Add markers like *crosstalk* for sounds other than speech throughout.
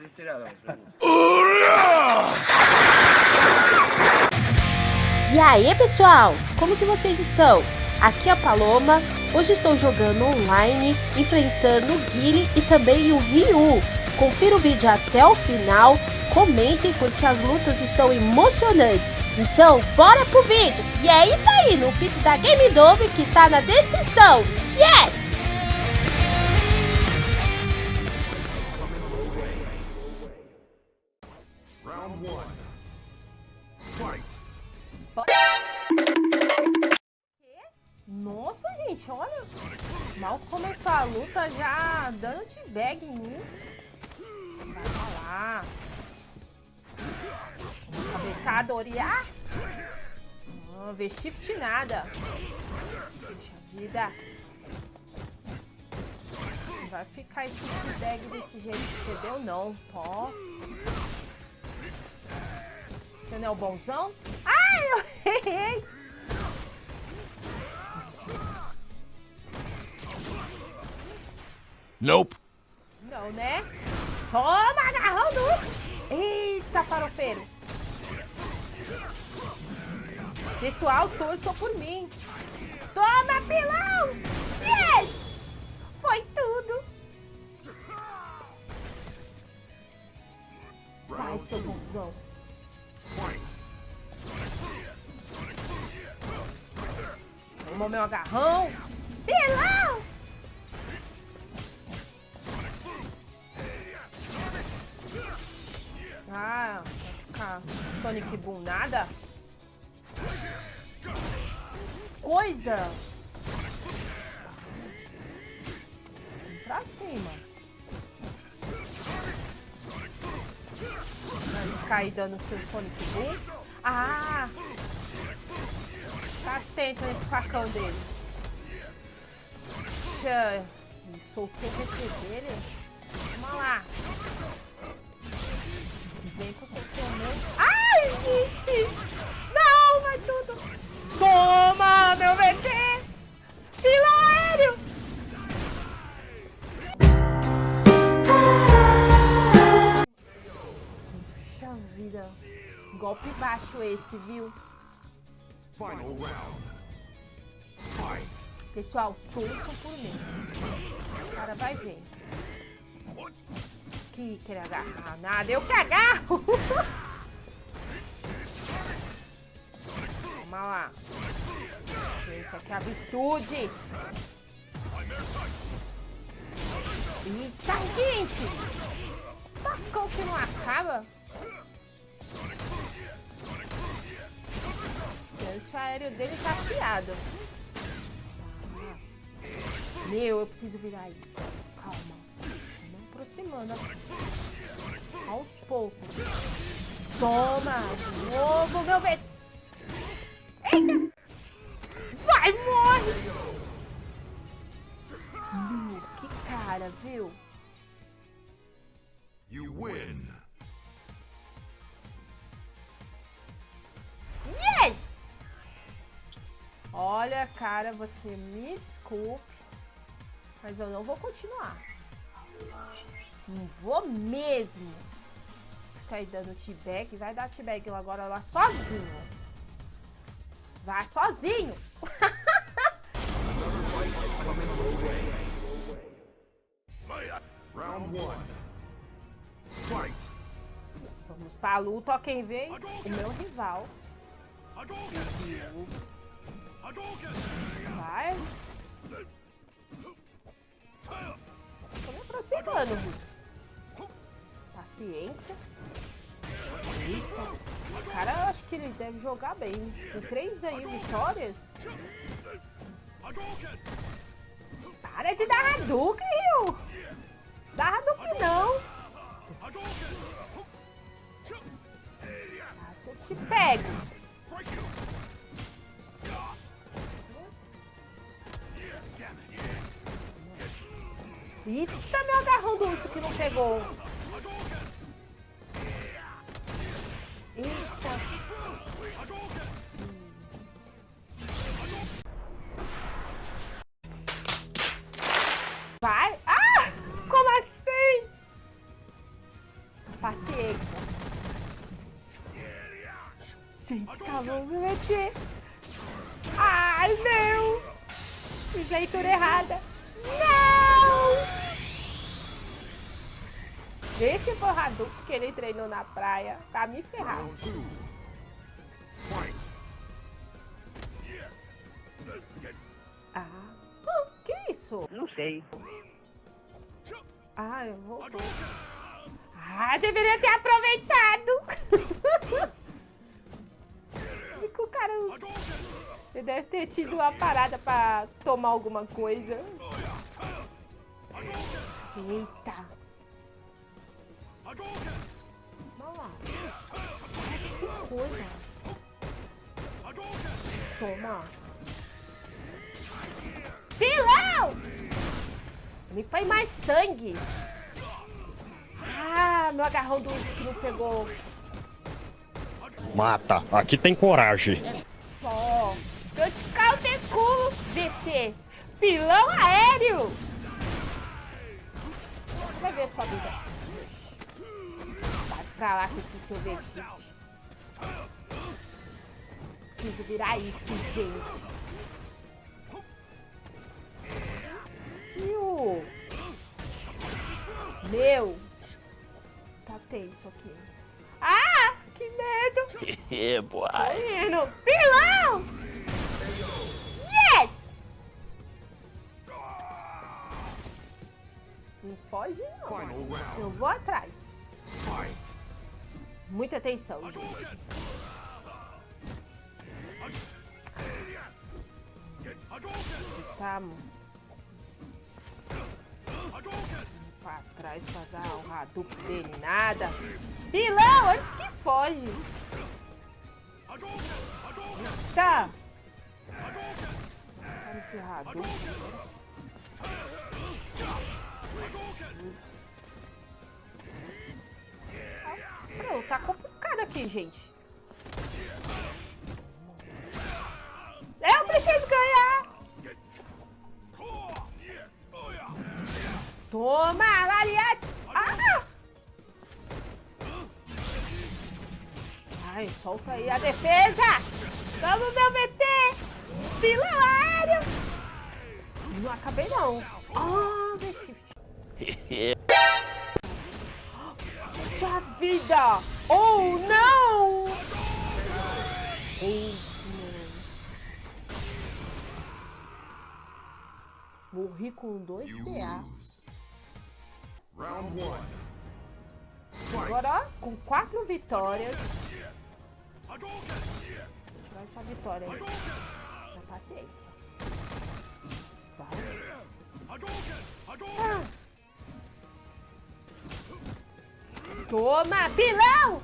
Zestirałem. E aí, pessoal? Como que vocês estão? Aqui é a Paloma. Hoje estou jogando online, enfrentando o Guile e também o Ryu. Confira o vídeo até o final, comentem porque as lutas estão emocionantes. Então, bora pro vídeo! E é isso aí, no Pix da Game Dove que está na descrição. Yes! Oriar. Não, shift nada. Puxa vida. Não vai ficar esse t-bag desse jeito deu, não. Ó. Você não é o bonzão? Ai, eu errei. Nope. Não, né? Toma, agarrão do... Eita, farofeiro. Pessoal, torçam por mim. Toma, pilão! Yes! Foi tudo. Vai, seu bonzão. Tomou meu agarrão. Pilão! Ah, Sonic Boom nada? Coisa! Pra cima. Aí dando seu Sonic Boom. Ah! Tá atento nesse facão dele. Puxa, soltou o VT dele. Vamos lá. Vem com. Ai, gente! Não, vai tudo! Toma, meu VT! Fila aéreo! Puxa vida. Golpe baixo esse, viu? Final round. Fight. Pessoal, torçam por mim. O cara vai ver. Que quer agarrar nada, eu que agarro! *laughs* Lá. Isso aqui é a virtude. Eita, gente! Tacão que não acaba. O aéreo dele tá afiado. Meu, eu preciso virar isso. Aproximando. Aos poucos. Toma! De novo, meu bebê! Eita! Vai, morre! Meu, que cara, viu? You win. Yes! Olha, cara, você me desculpe, mas eu não vou continuar. Não vou mesmo. Ficar aí dando t-bag. Vai dar t-bag agora lá sozinho. Vai sozinho. Round one. Fight. Vamos pra luta, ó quem vem? O meu rival. Vai. Tô me aproximando. Paciência. Eita. O cara, acho que ele deve jogar bem. Tem três aí vitórias. Para de dar Hadouken, Rio. Dá Hadouken não. Nossa, eu te pego. Eita, meu agarrão do urso que não pegou. Gente, calma, meu ET. Ai, meu. Fiz leitura errada. Não! Esse foi o Hadouken que ele treinou na praia pra me. Fight. Ah, Hum, que isso? Não sei. Ah, eu vou... Ah, deveria ter aproveitado. *laughs* Fica o cara... Ele deve ter tido uma parada pra tomar alguma coisa. Eita. Vamos lá. Que coisa. Toma. Pilão! Me foi mais sangue. Ah, meu agarrão do que não pegou. Mata, aqui tem coragem. Eu te calteculo, VT. Pilão aéreo. Vai ver sua vida. Vai pra lá com esse seu vestido. Preciso virar isso, gente. Meu. Tá tenso aqui. Medo. *laughs* É, boy. Menino, pilão! Yes! Não foge não. Eu vou atrás. Muita atenção, gente. Tamo. Pra trás pra dar o Hadouken dele, nada. Pilão, antes que foge. Tá. Olha esse Hadouken. Tá complicado aqui, gente. Eu preciso ganhar! Toma, Lariate! Ai, solta aí a defesa! Vamos, meu! Pilão aéreo! Não acabei, não. Ah. Puxa vida! Oh, não! Morri com dois CA. Agora, com quatro vitórias. Tirar essa vitória aí. Na paciência. Vai. Ah. Toma, pilão!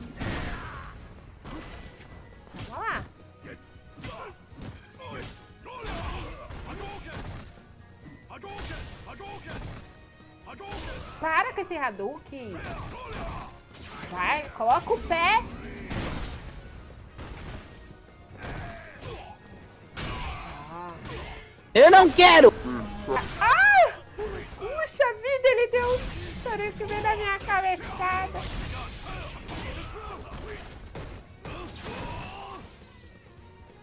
Vamos lá. Para com esse Hadouken. Vai, coloca o pé. Não quero! Ah! Puxa vida, ele deu um veio na minha cabeçada.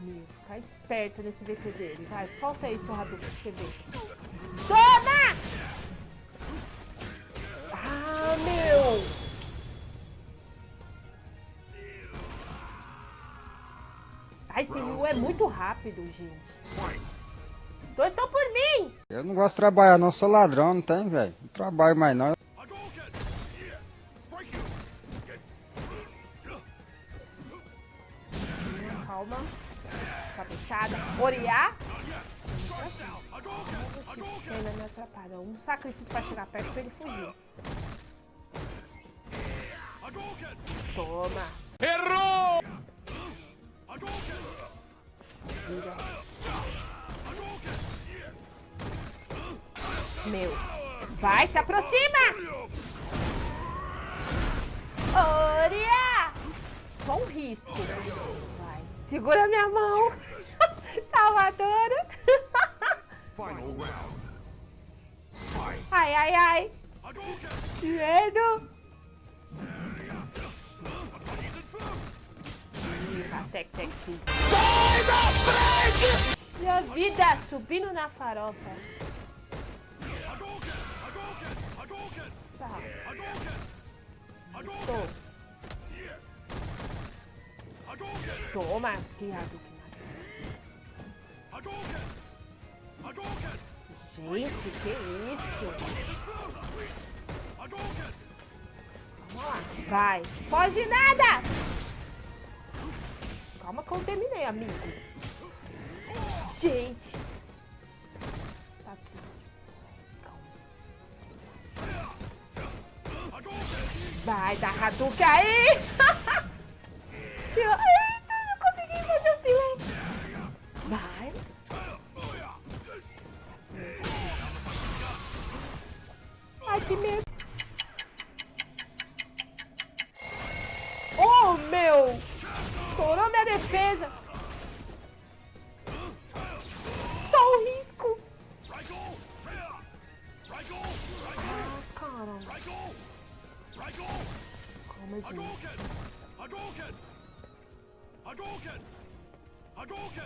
Meu, fica esperto nesse VT dele. Vai, solta aí, seu Hadouken, pra você ver. Toma! Ah, meu! Ai, esse Ryu é muito rápido, gente. Torçam por mim! Eu não gosto de trabalhar, não sou ladrão, não tem, velho. Não trabalho mais não. Calma. Cabeçada. Oriá. Ainda me atrapalha. Um sacrifício pra chegar perto pra ele fugir. Toma. Errou! Vira. Meu. Vai, se aproxima! Oriá! Só um risco. Vai. Segura minha mão. *laughs* Salvadora. Final round. Fight. Ai, ai, ai. Que medo. Tec, tec. Sai da frente! Minha vida, subindo na farofa. Tô. Toma, que Hadouken. Gente, que isso? Vamos lá. Vai. Foge nada! Calma que eu terminei, amigo. Gente. Vai dar Hadouken aí! *laughs*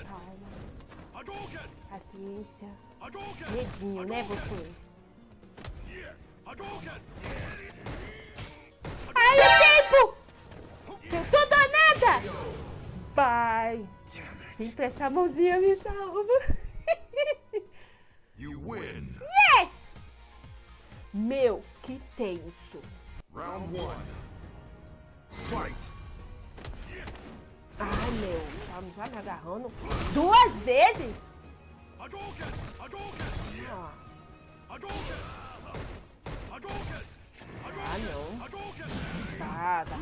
Calma. Paciência. Medinho, né, você? Ai, o tempo! Eu sou danada! Vai! Sempre essa mãozinha me salva. *laughs* You win. Yes! Meu, que tenso. Round one. Fight. Ai, meu, tá me agarrando duas vezes? Ah, ah não. Tá, tá,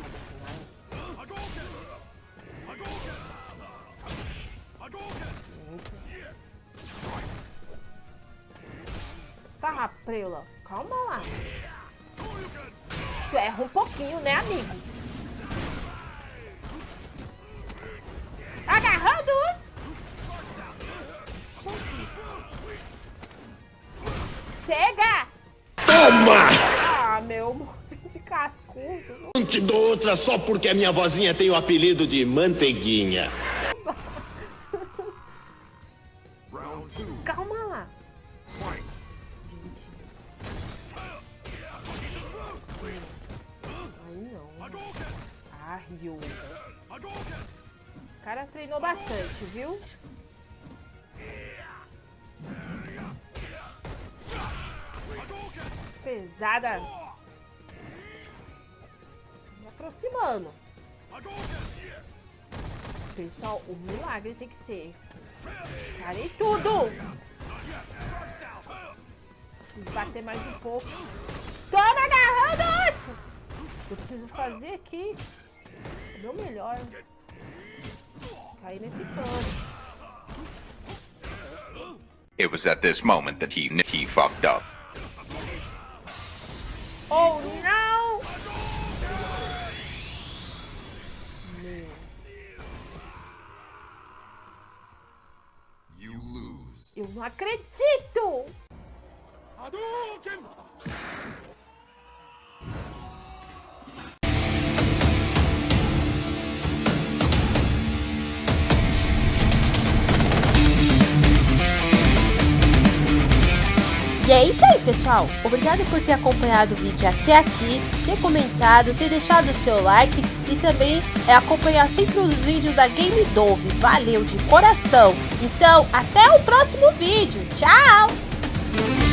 Tá, preula. Calma lá. Tu erra um pouquinho, né, amigo? Toma! Ah, meu, de cascudo. Não te dou outra só porque a minha vozinha tem o apelido de Manteiguinha. Pesada. Me aproximando. Pessoal, o milagre tem que ser. Parei tudo! Preciso bater mais um pouco. Toma agarrando! Eu preciso fazer aqui o melhor. Cair nesse cano. It was at this moment that he he fucked up. Oh, não! You lose. Eu não acredito! E pessoal. Obrigado por ter acompanhado o vídeo até aqui, ter comentado, ter deixado o seu like e também é, acompanhar sempre os vídeos da Game Dove. Valeu de coração. Então, até o próximo vídeo. Tchau!